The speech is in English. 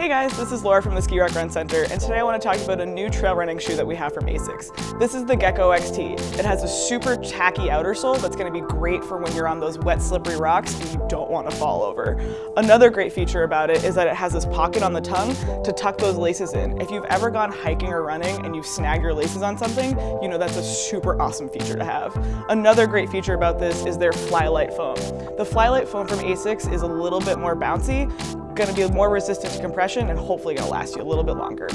Hey guys, this is Laura from the Skirack Run Center, and today I want to talk about a new trail running shoe that we have from ASICS. This is the Gecko XT. It has a super tacky outer sole that's going to be great for when you're on those wet, slippery rocks and you don't want to fall over. Another great feature about it is that it has this pocket on the tongue to tuck those laces in. If you've ever gone hiking or running and you've snagged your laces on something, you know that's a super awesome feature to have. Another great feature about this is their Flylight foam. The Flylight foam from ASICS is a little bit more bouncy, going to be more resistant to compression and hopefully going to last you a little bit longer.